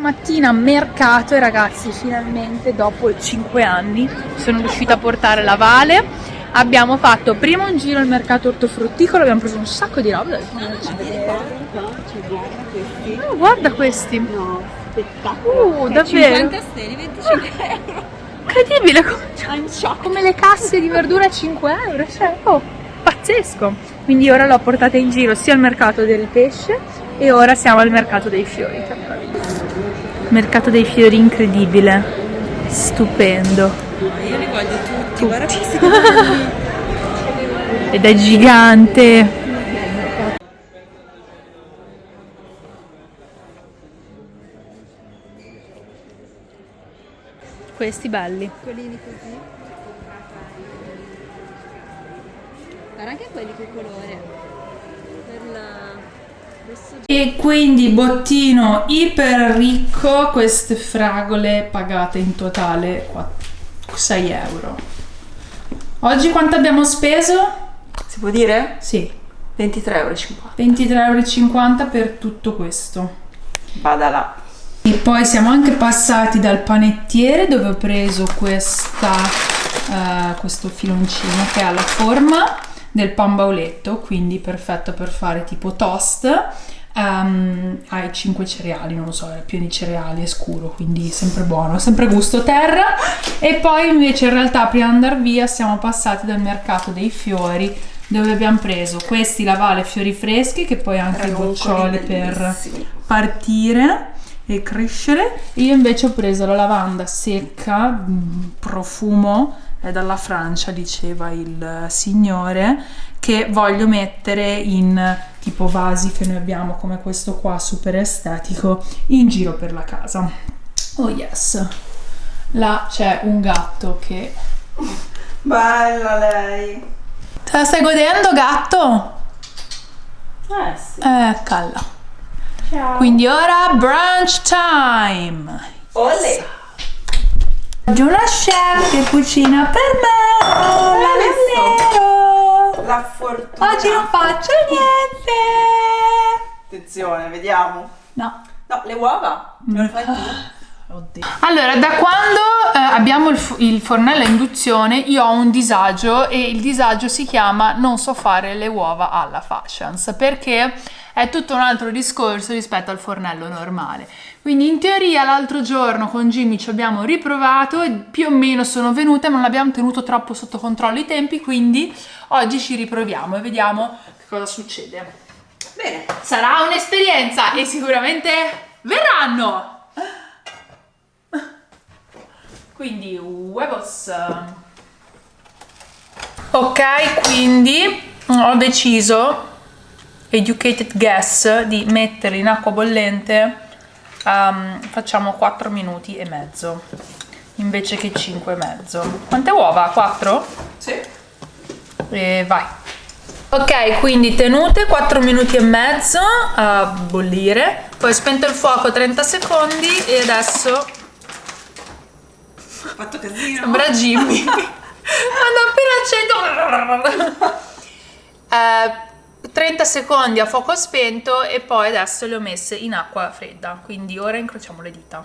bottina mercato e ragazzi finalmente dopo 5 anni sono riuscita a portare la Vale abbiamo fatto prima un giro al mercato ortofrutticolo abbiamo preso un sacco di roba oh, guarda questi No, spettacolo. uh, davvero 50 steli, 25 euro. incredibile come le casse di verdura a 5 euro cioè oh pazzesco quindi ora l'ho portata in giro sia al mercato del pesce e ora siamo al mercato dei fiori che meraviglia. Mercato dei fiori incredibile stupendo Io li voglio tutti, guarda questi che belli. ed è gigante questi belli Piccolini così. Guarda anche quelli che colore. Per la... E quindi bottino iper ricco, queste fragole pagate in totale 6 euro. Oggi quanto abbiamo speso? Si può dire? Sì, 23,50 euro. 23,50 euro per tutto questo. Vada là. E poi siamo anche passati dal panettiere dove ho preso questa, eh, questo filoncino che ha la forma del pan bauletto, quindi perfetto per fare tipo toast. Ehm, ha i 5 cereali, non lo so, è pieno di cereali, è scuro, quindi sempre buono, sempre gusto terra. E poi invece in realtà prima di andare via siamo passati dal mercato dei fiori dove abbiamo preso questi lavale fiori freschi che poi anche i boccioli per partire e crescere. Io invece ho preso la lavanda secca, mm, profumo, è dalla Francia, diceva il signore, che voglio mettere in tipo vasi che noi abbiamo come questo qua, super estetico, in giro per la casa. Oh yes! Là c'è un gatto che... Bella lei. Te la stai godendo, gatto? Eh sì. Eh, calla. Quindi ora brunch time! Olè. Oggi una chef che cucina per me! Oh, davvero! La fortuna. Oggi non faccio niente! Attenzione, vediamo. No. No, le uova. Me le fai tu? Oddio. Allora, da quando eh, abbiamo il, il fornello a induzione, io ho un disagio e il disagio si chiama non so fare le uova alla fashions perché è tutto un altro discorso rispetto al fornello normale. Quindi in teoria l'altro giorno con Jimmy ci abbiamo riprovato e più o meno sono venute, ma non abbiamo tenuto troppo sotto controllo i tempi, quindi oggi ci riproviamo e vediamo che cosa succede. Bene. Sarà un'esperienza e sicuramente verranno. Quindi huevos. Ok, quindi ho deciso, educated guess, di mettere in acqua bollente, ehm, facciamo 4 minuti e mezzo, invece che 5 e mezzo. Quante uova? 4? Sì. E vai. Ok, quindi tenute 4 minuti e mezzo a bollire, poi spento il fuoco 30 secondi e adesso Ho fatto casino. sembra Jimmy. Quando appena accendo... Eh, 30 secondi a fuoco spento e poi adesso le ho messe in acqua fredda, quindi ora incrociamo le dita.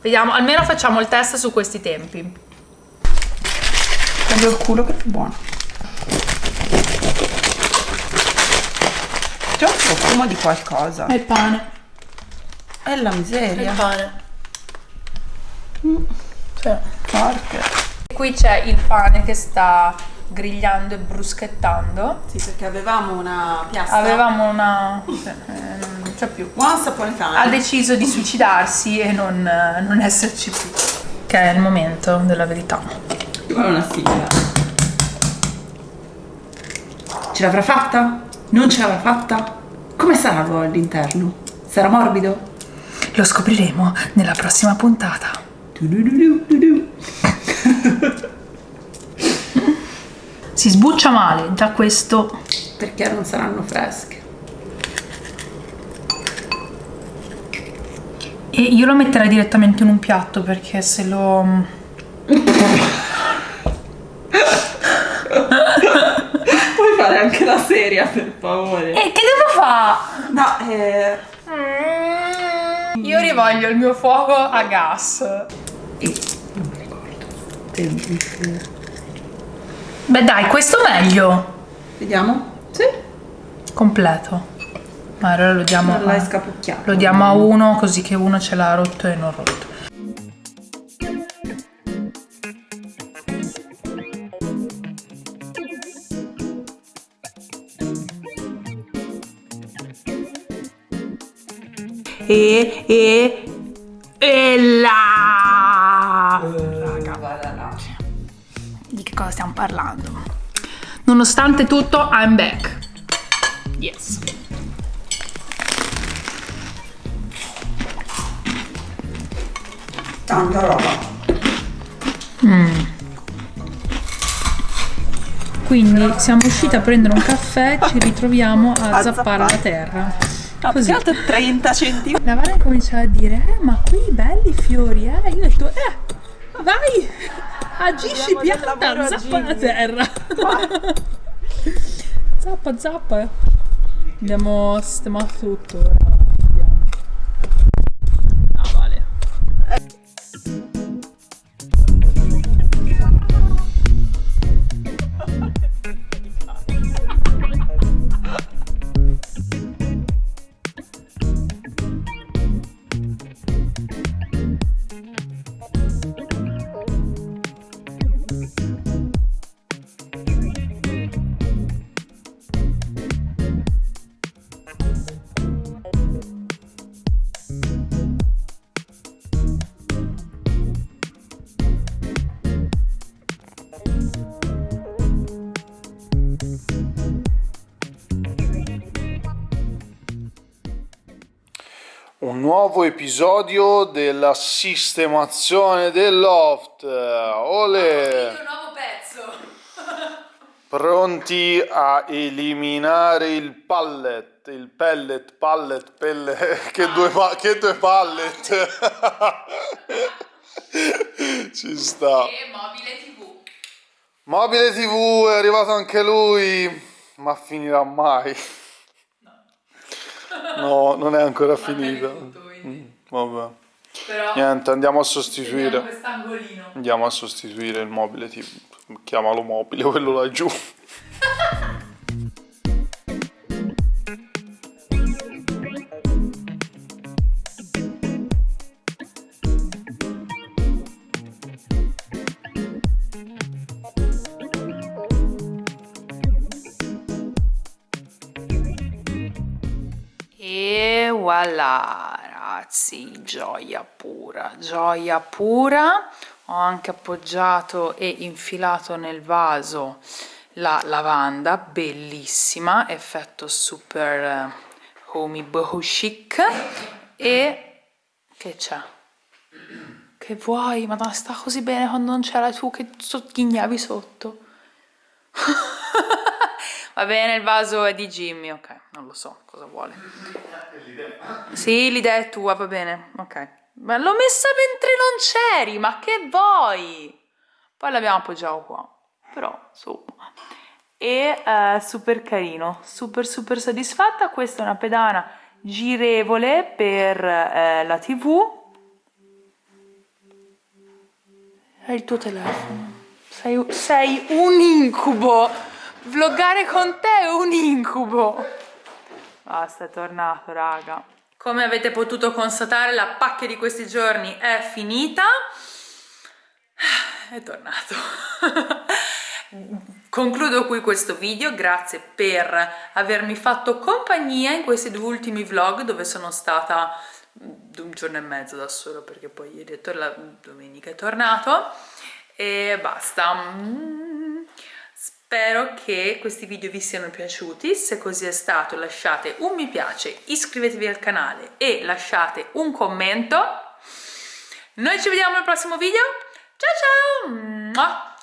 Vediamo, almeno facciamo il test su questi tempi. Prendo il culo che è più buono. C'è un profumo di qualcosa. È il pane. È la È miseria. il pane. Cioè. Forte. Qui c'è il pane che sta grigliando e bruschettando. Sì, perché avevamo una piastra. Avevamo una... cioè, eh, non c'è più. Once upon a time. Ha deciso di suicidarsi e non, non esserci più. Che è il momento della verità. Guarda una sigla. Ce l'avrà fatta? Non ce l'avrà fatta? Come sarà l'uovo all'interno? Sarà morbido? Lo scopriremo nella prossima puntata. Du-du-du-du-du. Si sbuccia male da questo. Perché non saranno fresche? E io lo metterei direttamente in un piatto perché se lo. Puoi fare anche la serie, per favore. E che devo fare? No, eh... Io rivoglio il mio fuoco a gas. E non mi ricordo. Beh dai, questo meglio. Vediamo? Sì. Completo. Ma allora lo diamo, l'hai a, lo diamo a uno così che uno ce l'ha rotto e non rotto. E, e, e là! Cosa stiamo parlando? Nonostante tutto, I'm back. Yes. Tanta roba. Quindi siamo usciti a prendere un caffè, ci ritroviamo a, zappare la terra. Così. 30 centimetri. La Vane comincia a dire, eh, ma qui belli fiori, eh. Io ho detto, eh, vai, agisci pianta, zappa la terra. zappa, zappa. Abbiamo sistemato tutto, ora Un nuovo episodio della sistemazione del loft. Ole! nuovo pezzo. Pronti a eliminare il pallet, il pellet, pallet, pelle, che, due, pa- che due pallet. Ci sta. E mobile tv. Mobile TV è arrivato anche lui, ma finirà mai. No, non è ancora finito. Mm, Vabbè. Però Niente, andiamo a sostituire. Andiamo a sostituire il mobile TV. Chiamalo mobile, quello laggiù. E voilà, ragazzi, gioia pura, gioia pura. Ho anche appoggiato e infilato nel vaso la lavanda, bellissima, effetto super eh, homey boho chic. E che c'è? Che vuoi? Madonna, sta così bene quando non c'era tu che sottoghignavi sotto. Va bene, il vaso è di Jimmy, ok, non lo so cosa vuole. Sì, l'idea è tua, va bene, ok. Ma l'ho messa mentre non c'eri, ma che vuoi? Poi l'abbiamo appoggiato qua, però insomma. E eh, super carino, super super soddisfatta. Questa è una pedana girevole per eh, la tv. È il tuo telefono. Sei, sei un incubo. Vloggare con te è un incubo. Basta, è tornato, raga. Come avete potuto constatare, la pacchia di questi giorni è finita. È tornato. Concludo qui questo video, grazie per avermi fatto compagnia in questi due ultimi vlog dove sono stata un giorno e mezzo da solo perché poi ieri è tor- la domenica è tornato e basta. Spero che questi video vi siano piaciuti, se così è stato lasciate un mi piace, iscrivetevi al canale e lasciate un commento. Noi ci vediamo al prossimo video, ciao ciao!